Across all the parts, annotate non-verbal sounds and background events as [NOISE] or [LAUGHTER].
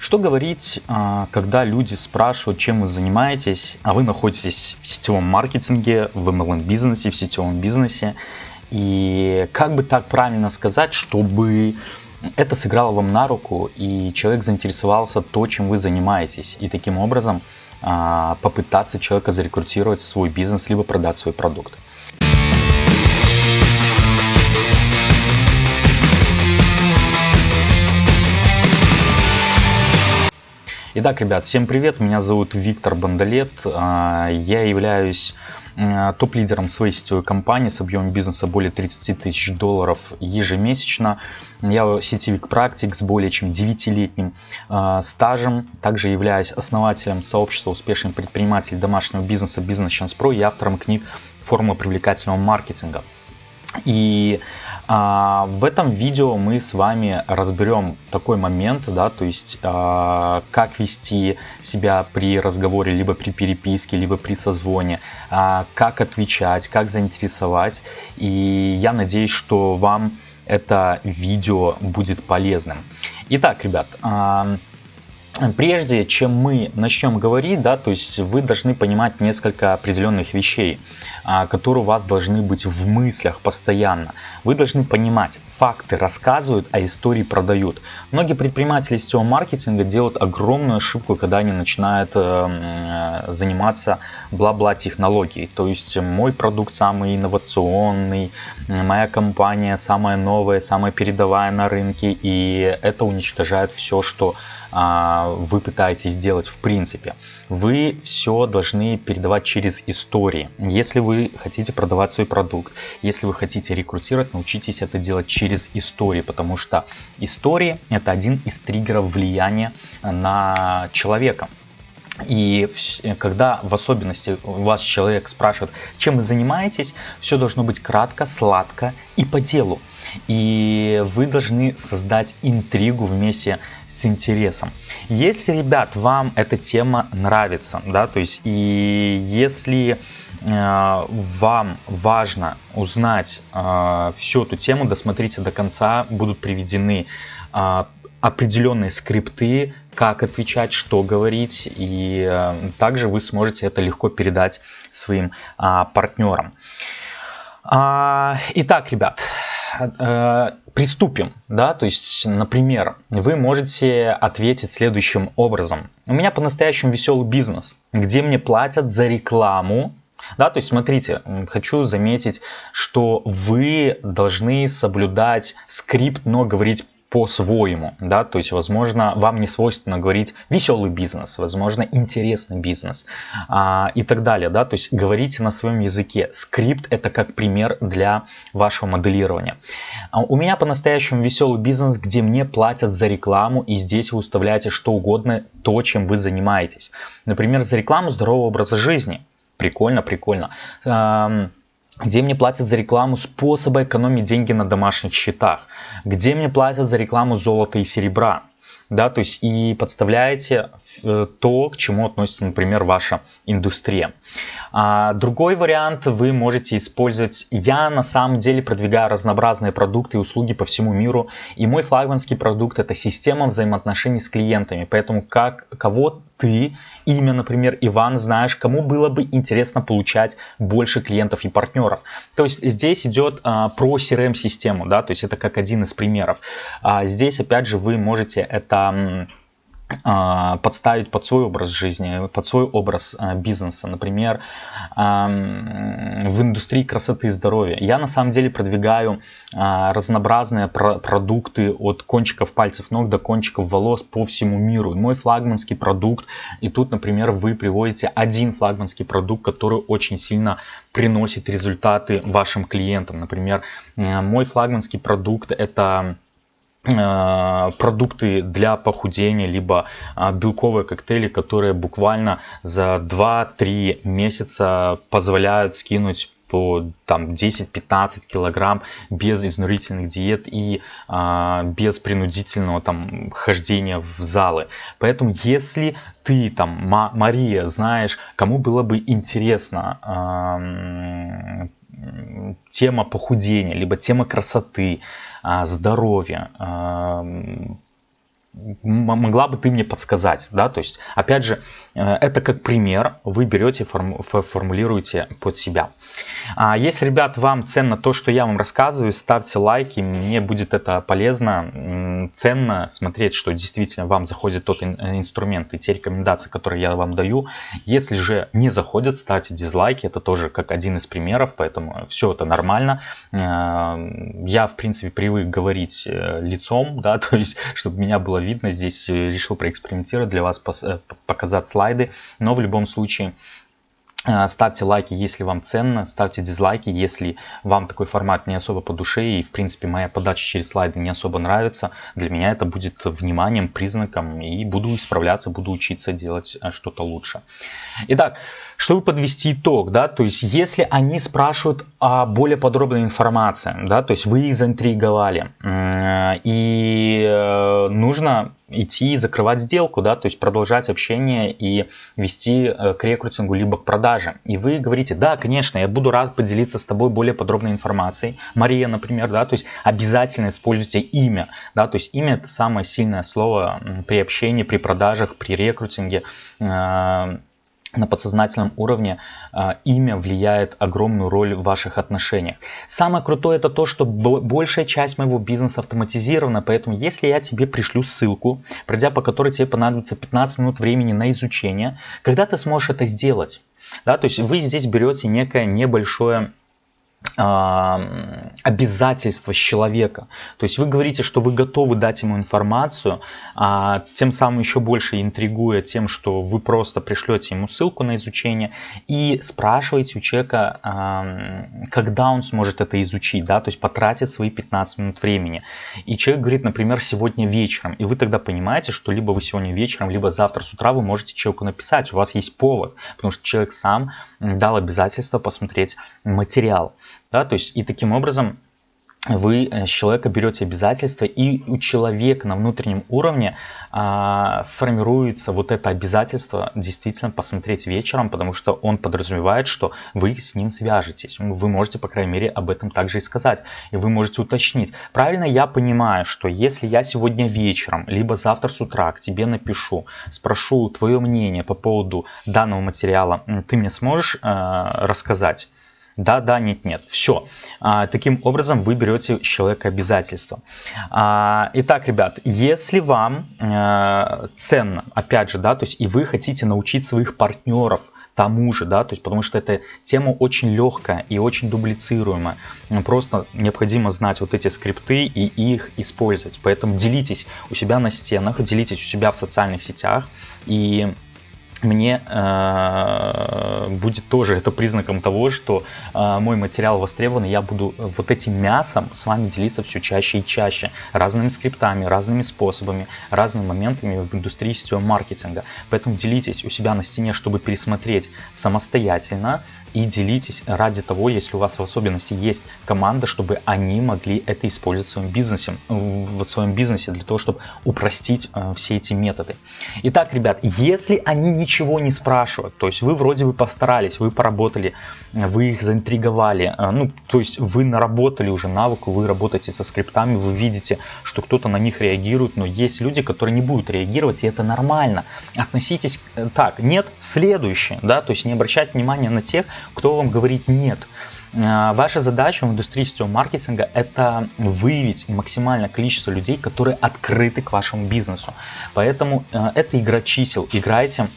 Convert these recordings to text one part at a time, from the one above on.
Что говорить, а, когда люди спрашивают, чем вы занимаетесь, а вы находитесь в сетевом маркетинге, в MLM-бизнесе, в сетевом бизнесе. И как бы так правильно сказать, чтобы это сыграло вам на руку, и человек заинтересовался то, чем вы занимаетесь. И таким образом а, попытаться человека зарекрутировать свой бизнес, либо продать свой продукт. Итак, ребят, всем привет, меня зовут Виктор Бандалет, а, я являюсь а, топ-лидером своей сетевой компании с объемом бизнеса более 30 тысяч долларов ежемесячно. Я сетевик-практик с более чем 9-летним а, стажем. Также являюсь основателем сообщества успешных предпринимателей домашнего бизнеса Business Chance Pro и автором книг «Формула привлекательного маркетинга». И а, в этом видео мы с вами разберем такой момент, да, то есть а, как вести себя при разговоре, либо при переписке, либо при созвоне, а, как отвечать, как заинтересовать. И я надеюсь, что вам это видео будет полезным. Итак, ребят, а, Прежде чем мы начнем говорить, да, то есть вы должны понимать несколько определенных вещей, а, которые у вас должны быть в мыслях постоянно. Вы должны понимать, факты рассказывают, а истории продают. Многие предприниматели сетевого маркетинга делают огромную ошибку, когда они начинают э, заниматься бла-бла технологией. То есть мой продукт самый инновационный, моя компания самая новая, самая передовая на рынке, и это уничтожает все, что а, вы пытаетесь сделать в принципе. Вы все должны передавать через истории. Если вы хотите продавать свой продукт, если вы хотите рекрутировать, научитесь это делать через истории, потому что истории это один из триггеров влияния на человека. И когда в особенности вас человек спрашивает, чем вы занимаетесь, все должно быть кратко, сладко и по делу. И вы должны создать интригу вместе с интересом. Если, ребят, вам эта тема нравится, да, то есть и если э, вам важно узнать э, всю эту тему, досмотрите до конца, будут приведены э, определенные скрипты, как отвечать, что говорить, и э, также вы сможете это легко передать своим а, партнерам. А, итак, ребят, э, приступим, да, то есть, например, вы можете ответить следующим образом. У меня по-настоящему веселый бизнес, где мне платят за рекламу, да, то есть смотрите, хочу заметить, что вы должны соблюдать скрипт, но говорить по-своему, да, то есть, возможно, вам не свойственно говорить веселый бизнес, возможно, интересный бизнес а, и так далее, да, то есть говорите на своем языке. Скрипт это как пример для вашего моделирования. А у меня по-настоящему веселый бизнес, где мне платят за рекламу, и здесь вы вставляете что угодно, то, чем вы занимаетесь. Например, за рекламу здорового образа жизни. Прикольно, прикольно где мне платят за рекламу способа экономить деньги на домашних счетах, где мне платят за рекламу золота и серебра, да, то есть и подставляете э, то, к чему относится, например, ваша индустрия. А другой вариант вы можете использовать. Я на самом деле продвигаю разнообразные продукты и услуги по всему миру, и мой флагманский продукт это система взаимоотношений с клиентами, поэтому как кого ты, имя, например, Иван, знаешь, кому было бы интересно получать больше клиентов и партнеров. То есть здесь идет а, про CRM-систему, да, то есть это как один из примеров. А здесь, опять же, вы можете это подставить под свой образ жизни, под свой образ а, бизнеса, например, в индустрии красоты и здоровья. Я на самом деле продвигаю а, разнообразные продукты от кончиков пальцев ног до кончиков волос по всему миру. Мой флагманский продукт, и тут, например, вы приводите один флагманский продукт, который очень сильно приносит результаты вашим клиентам. Например, мой флагманский продукт это продукты для похудения, либо а, белковые коктейли, которые буквально за 2-3 месяца позволяют скинуть по там 10-15 килограмм без изнурительных диет и а, без принудительного там хождения в залы. Поэтому если ты там Мария знаешь, кому было бы интересно а, тема похудения, либо тема красоты, а, здоровья, могла бы ты мне подсказать, да, то есть, опять же, э, это как пример, вы берете, форму, формулируете под себя. А если, ребят, вам ценно то, что я вам рассказываю, ставьте лайки, мне будет это полезно, ценно смотреть, что действительно вам заходит тот инструмент и те рекомендации, которые я вам даю. Если же не заходят, ставьте дизлайки, это тоже как один из примеров, поэтому все это нормально. Э, я, в принципе, привык говорить э, лицом, да, [LAUGHS] то есть, чтобы меня было видно, здесь э, решил проэкспериментировать, для вас показать слайды, но в любом случае Э, ставьте лайки, если вам ценно, ставьте дизлайки, если вам такой формат не особо по душе и, в принципе, моя подача через слайды не особо нравится. Для меня это будет вниманием, признаком и буду исправляться, буду учиться делать э, что-то лучше. Итак, чтобы подвести итог, да, то есть если они спрашивают о более подробной информации, да, то есть вы их заинтриговали, и э, нужно идти и закрывать сделку, да, то есть продолжать общение и вести э, к рекрутингу либо к продаже. И вы говорите, да, конечно, я буду рад поделиться с тобой более подробной информацией. Мария, например, да, то есть обязательно используйте имя, да, то есть имя это самое сильное слово при общении, при продажах, при рекрутинге э, на подсознательном уровне э, имя влияет огромную роль в ваших отношениях. Самое крутое это то, что большая часть моего бизнеса автоматизирована, поэтому если я тебе пришлю ссылку, пройдя по которой тебе понадобится 15 минут времени на изучение, когда ты сможешь это сделать? Да, то есть вы здесь берете некое небольшое обязательства с человека. То есть вы говорите, что вы готовы дать ему информацию, а тем самым еще больше интригуя тем, что вы просто пришлете ему ссылку на изучение и спрашиваете у человека, когда он сможет это изучить, да, то есть потратит свои 15 минут времени. И человек говорит, например, сегодня вечером, и вы тогда понимаете, что либо вы сегодня вечером, либо завтра с утра вы можете человеку написать, у вас есть повод, потому что человек сам дал обязательство посмотреть материал. Да, то есть и таким образом вы э, с человека берете обязательства, и у человека на внутреннем уровне а, формируется вот это обязательство действительно посмотреть вечером, потому что он подразумевает, что вы с ним свяжетесь. Вы можете, по крайней мере, об этом также и сказать. И вы можете уточнить. Правильно я понимаю, что если я сегодня вечером, либо завтра с утра к тебе напишу, спрошу твое мнение по поводу данного материала, ты мне сможешь э, рассказать? Да, да, нет, нет. Все. А, таким образом вы берете человека обязательства. А, итак, ребят, если вам а, ценно, опять же, да, то есть и вы хотите научить своих партнеров тому же, да, то есть потому что эта тема очень легкая и очень дублицируемая. Просто необходимо знать вот эти скрипты и их использовать. Поэтому делитесь у себя на стенах, делитесь у себя в социальных сетях и мне э, будет тоже это признаком того, что э, мой материал востребован, и я буду вот этим мясом с вами делиться все чаще и чаще, разными скриптами, разными способами, разными моментами в индустрии сетевого маркетинга. Поэтому делитесь у себя на стене, чтобы пересмотреть самостоятельно и делитесь ради того, если у вас в особенности есть команда, чтобы они могли это использовать в своем бизнесе, в своем бизнесе для того, чтобы упростить э, все эти методы. Итак, ребят, если они не ничего не спрашивают. То есть вы вроде бы постарались, вы поработали, вы их заинтриговали. Э, ну, то есть вы наработали уже навык, вы работаете со скриптами, вы видите, что кто-то на них реагирует, но есть люди, которые не будут реагировать, и это нормально. Относитесь э, так, нет, следующее, да, то есть не обращать внимания на тех, кто вам говорит нет. Э, ваша задача в индустрии сетевого маркетинга – это выявить максимальное количество людей, которые открыты к вашему бизнесу. Поэтому это игра чисел. Играйте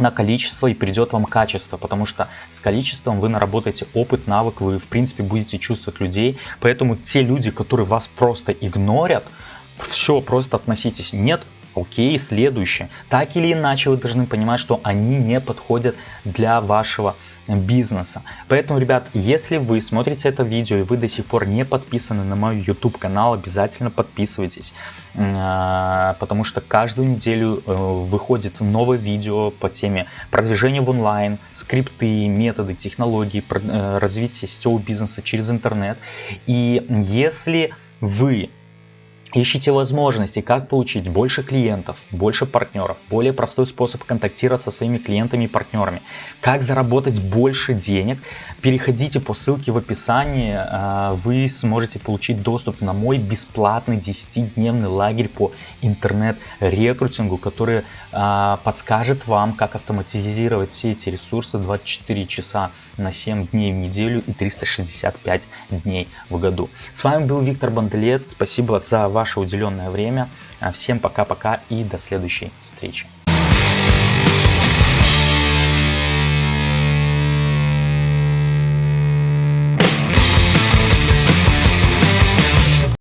на количество и придет вам качество, потому что с количеством вы наработаете опыт, навык, вы в принципе будете чувствовать людей, поэтому те люди, которые вас просто игнорят, все, просто относитесь, нет, окей, следующее. Так или иначе вы должны понимать, что они не подходят для вашего бизнеса. Поэтому, ребят, если вы смотрите это видео и вы до сих пор не подписаны на мой YouTube канал, обязательно подписывайтесь, а, потому что каждую неделю э, выходит новое видео по теме продвижения в онлайн, скрипты, методы, технологии, э, развития сетевого бизнеса через интернет. И если вы Ищите возможности, как получить больше клиентов, больше партнеров, более простой способ контактировать со своими клиентами и партнерами, как заработать больше денег. Переходите по ссылке в описании, а, вы сможете получить доступ на мой бесплатный 10-дневный лагерь по интернет-рекрутингу, который а, подскажет вам, как автоматизировать все эти ресурсы 24 часа на 7 дней в неделю и 365 дней в году. С вами был Виктор Банделет, спасибо за ваше уделенное время. А, всем пока-пока и до следующей встречи.